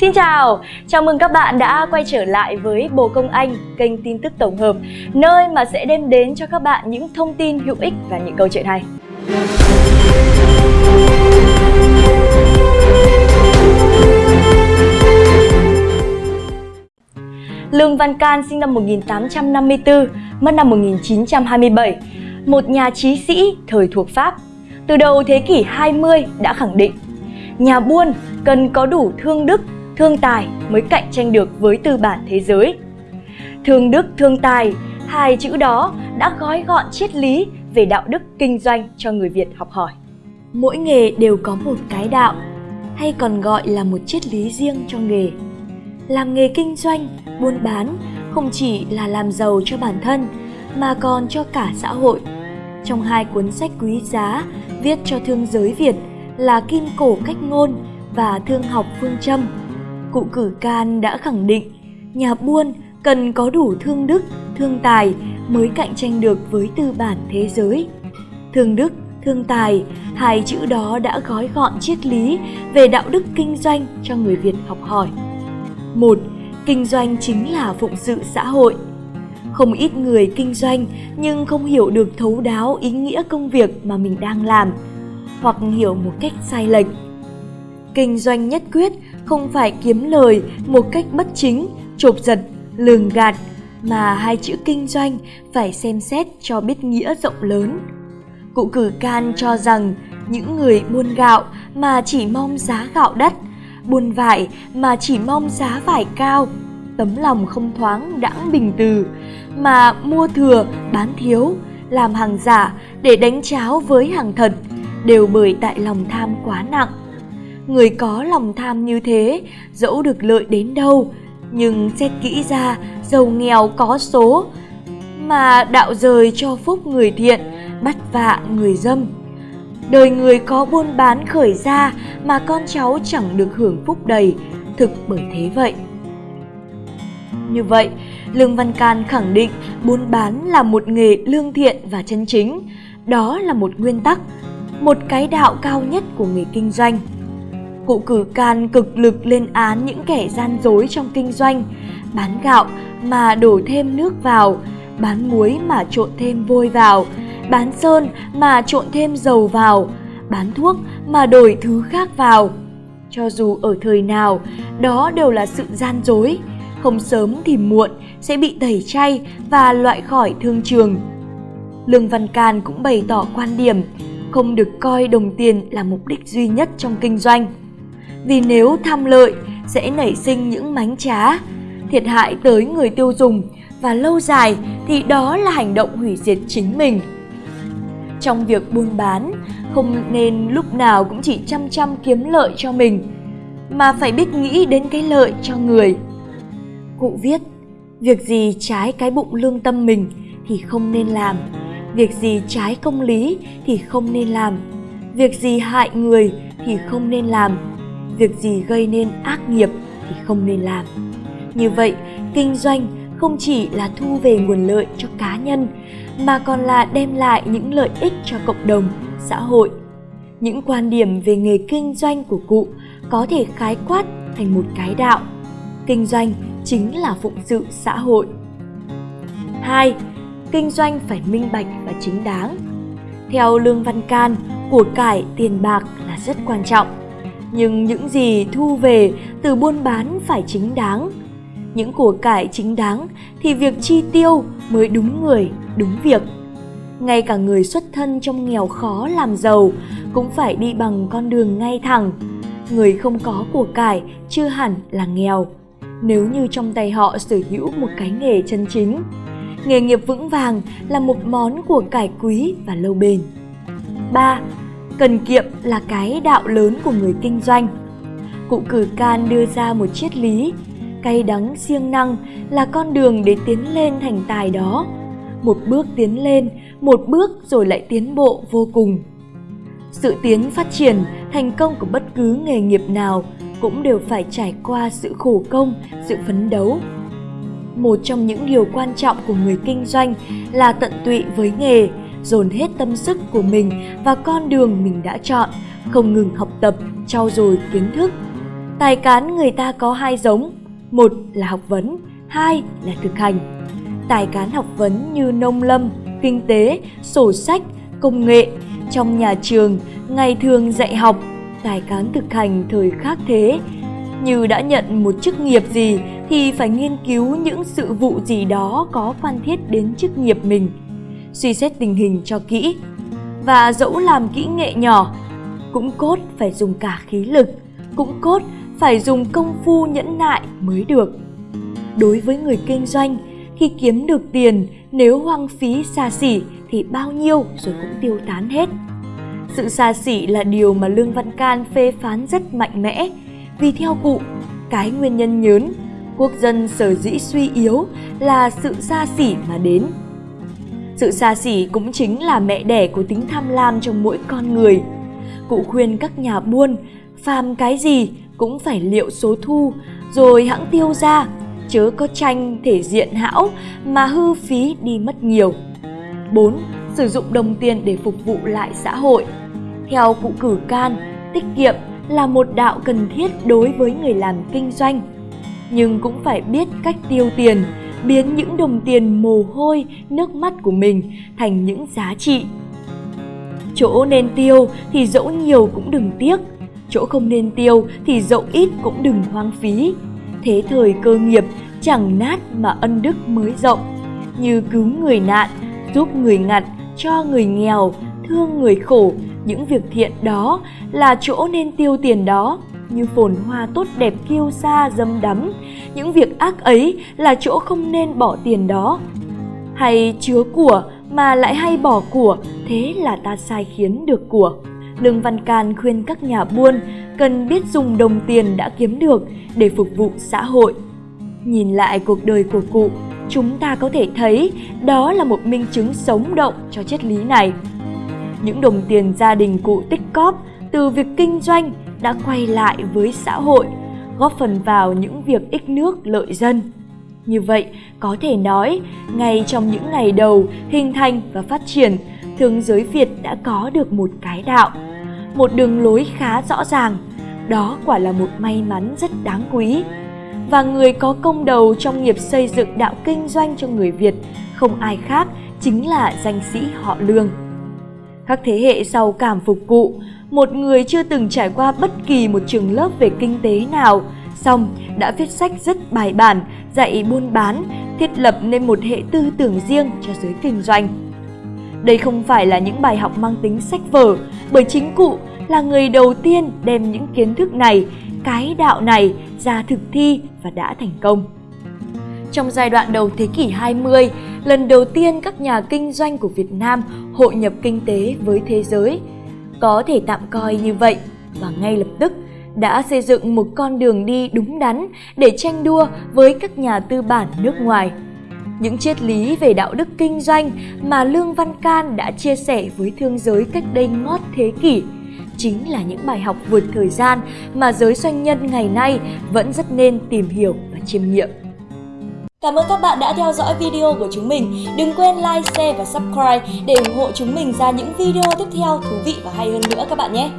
Xin chào, chào mừng các bạn đã quay trở lại với Bồ Công Anh, kênh tin tức tổng hợp, nơi mà sẽ đem đến cho các bạn những thông tin hữu ích và những câu chuyện hay. Lương Văn Can sinh năm 1854, mất năm 1927, một nhà trí sĩ thời thuộc Pháp. Từ đầu thế kỷ 20 đã khẳng định, nhà buôn cần có đủ thương đức, thương tài mới cạnh tranh được với tư bản thế giới. Thương đức, thương tài, hai chữ đó đã gói gọn triết lý về đạo đức kinh doanh cho người Việt học hỏi. Mỗi nghề đều có một cái đạo, hay còn gọi là một triết lý riêng cho nghề. Làm nghề kinh doanh, buôn bán không chỉ là làm giàu cho bản thân mà còn cho cả xã hội. Trong hai cuốn sách quý giá viết cho thương giới Việt là Kim Cổ Cách Ngôn và Thương học Phương Châm, cụ cử can đã khẳng định nhà buôn cần có đủ thương đức, thương tài mới cạnh tranh được với tư bản thế giới. Thương đức, thương tài, hai chữ đó đã gói gọn triết lý về đạo đức kinh doanh cho người Việt học hỏi. Một, kinh doanh chính là phụng sự xã hội. Không ít người kinh doanh nhưng không hiểu được thấu đáo ý nghĩa công việc mà mình đang làm, hoặc hiểu một cách sai lệch. Kinh doanh nhất quyết không phải kiếm lời một cách bất chính, chộp giật, lường gạt, mà hai chữ kinh doanh phải xem xét cho biết nghĩa rộng lớn. Cụ cử can cho rằng những người buôn gạo mà chỉ mong giá gạo đắt, buôn vải mà chỉ mong giá vải cao, tấm lòng không thoáng đãng bình từ, mà mua thừa bán thiếu, làm hàng giả để đánh cháo với hàng thật, đều bởi tại lòng tham quá nặng. Người có lòng tham như thế, dẫu được lợi đến đâu, nhưng xét kỹ ra giàu nghèo có số, mà đạo rời cho phúc người thiện, bắt vạ người dâm. Đời người có buôn bán khởi ra mà con cháu chẳng được hưởng phúc đầy, thực bởi thế vậy. Như vậy, Lương Văn Can khẳng định buôn bán là một nghề lương thiện và chân chính. Đó là một nguyên tắc, một cái đạo cao nhất của người kinh doanh. Cụ cử can cực lực lên án những kẻ gian dối trong kinh doanh, bán gạo mà đổ thêm nước vào, bán muối mà trộn thêm vôi vào, bán sơn mà trộn thêm dầu vào, bán thuốc mà đổi thứ khác vào. Cho dù ở thời nào, đó đều là sự gian dối, không sớm thì muộn sẽ bị tẩy chay và loại khỏi thương trường. Lương Văn Can cũng bày tỏ quan điểm không được coi đồng tiền là mục đích duy nhất trong kinh doanh. Vì nếu tham lợi sẽ nảy sinh những mánh trá, thiệt hại tới người tiêu dùng và lâu dài thì đó là hành động hủy diệt chính mình. Trong việc buôn bán, không nên lúc nào cũng chỉ chăm chăm kiếm lợi cho mình, mà phải biết nghĩ đến cái lợi cho người. Cụ viết, việc gì trái cái bụng lương tâm mình thì không nên làm, việc gì trái công lý thì không nên làm, việc gì hại người thì không nên làm, việc gì gây nên ác nghiệp thì không nên làm. Như vậy, kinh doanh không chỉ là thu về nguồn lợi cho cá nhân mà còn là đem lại những lợi ích cho cộng đồng, xã hội. Những quan điểm về nghề kinh doanh của cụ có thể khái quát thành một cái đạo. Kinh doanh chính là phụng sự xã hội. 2. Kinh doanh phải minh bạch và chính đáng. Theo Lương Văn Can, của cải tiền bạc là rất quan trọng. Nhưng những gì thu về từ buôn bán phải chính đáng. Những của cải chính đáng thì việc chi tiêu mới đúng người, đúng việc. Ngay cả người xuất thân trong nghèo khó làm giàu cũng phải đi bằng con đường ngay thẳng. Người không có của cải chưa hẳn là nghèo nếu như trong tay họ sở hữu một cái nghề chân chính. Nghề nghiệp vững vàng là một món của cải quý và lâu bền. 3. Cần kiệm là cái đạo lớn của người kinh doanh. Cụ cử can đưa ra một triết lý, cay đắng siêng năng là con đường để tiến lên thành tài đó. Một bước tiến lên, một bước rồi lại tiến bộ vô cùng. Sự tiến phát triển, thành công của bất cứ nghề nghiệp nào cũng đều phải trải qua sự khổ công, sự phấn đấu. Một trong những điều quan trọng của người kinh doanh là tận tụy với nghề, dồn hết tâm sức của mình và con đường mình đã chọn, không ngừng học tập, trau dồi kiến thức. Tài cán người ta có hai giống, một là học vấn, hai là thực hành. Tài cán học vấn như nông lâm, kinh tế, sổ sách, công nghệ, trong nhà trường, ngày thường dạy học, tài cán thực hành thời khác thế. Như đã nhận một chức nghiệp gì thì phải nghiên cứu những sự vụ gì đó có quan thiết đến chức nghiệp mình, suy xét tình hình cho kỹ. Và dẫu làm kỹ nghệ nhỏ, cũng cốt phải dùng cả khí lực, cũng cốt phải dùng công phu nhẫn nại mới được. Đối với người kinh doanh, khi kiếm được tiền nếu hoang phí xa xỉ thì bao nhiêu rồi cũng tiêu tán hết. Sự xa xỉ là điều mà Lương Văn Can phê phán rất mạnh mẽ, vì theo cụ, cái nguyên nhân nhớn, quốc dân sở dĩ suy yếu là sự xa xỉ mà đến. Sự xa xỉ cũng chính là mẹ đẻ của tính tham lam trong mỗi con người. Cụ khuyên các nhà buôn, phàm cái gì cũng phải liệu số thu, rồi hãng tiêu ra, chớ có tranh thể diện hão mà hư phí đi mất nhiều. 4. Sử dụng đồng tiền để phục vụ lại xã hội. Theo cụ cử can, tiết kiệm là một đạo cần thiết đối với người làm kinh doanh. Nhưng cũng phải biết cách tiêu tiền, biến những đồng tiền mồ hôi, nước mắt của mình thành những giá trị. Chỗ nên tiêu thì dẫu nhiều cũng đừng tiếc, chỗ không nên tiêu thì dẫu ít cũng đừng hoang phí. Thế thời cơ nghiệp chẳng nát mà ân đức mới rộng, như cứu người nạn, giúp người ngặt, cho người nghèo, thương người khổ, những việc thiện đó là chỗ nên tiêu tiền đó, như phồn hoa tốt đẹp kiêu sa dâm đắm, những việc ác ấy là chỗ không nên bỏ tiền đó. Hay chứa của mà lại hay bỏ của, thế là ta sai khiến được của. Lương Văn Can khuyên các nhà buôn cần biết dùng đồng tiền đã kiếm được để phục vụ xã hội. Nhìn lại cuộc đời của cụ, chúng ta có thể thấy đó là một minh chứng sống động cho triết lý này. Những đồng tiền gia đình cụ tích cóp từ việc kinh doanh đã quay lại với xã hội, góp phần vào những việc ích nước lợi dân. Như vậy, có thể nói, ngay trong những ngày đầu hình thành và phát triển, thương giới Việt đã có được một cái đạo, một đường lối khá rõ ràng. Đó quả là một may mắn rất đáng quý. Và người có công đầu trong nghiệp xây dựng đạo kinh doanh cho người Việt không ai khác chính là danh sĩ họ Lương. Các thế hệ sau cảm phục cụ, một người chưa từng trải qua bất kỳ một trường lớp về kinh tế nào, song đã viết sách rất bài bản, dạy buôn bán, thiết lập nên một hệ tư tưởng riêng cho giới kinh doanh. Đây không phải là những bài học mang tính sách vở, bởi chính cụ là người đầu tiên đem những kiến thức này, cái đạo này ra thực thi và đã thành công. Trong giai đoạn đầu thế kỷ 20, lần đầu tiên các nhà kinh doanh của Việt Nam hội nhập kinh tế với thế giới. Có thể tạm coi như vậy và ngay lập tức, đã xây dựng một con đường đi đúng đắn để tranh đua với các nhà tư bản nước ngoài. Những triết lý về đạo đức kinh doanh mà Lương Văn Can đã chia sẻ với thương giới cách đây ngót thế kỷ chính là những bài học vượt thời gian mà giới doanh nhân ngày nay vẫn rất nên tìm hiểu và chiêm nghiệm. Cảm ơn các bạn đã theo dõi video của chúng mình. Đừng quên like, share và subscribe để ủng hộ chúng mình ra những video tiếp theo thú vị và hay hơn nữa các bạn nhé.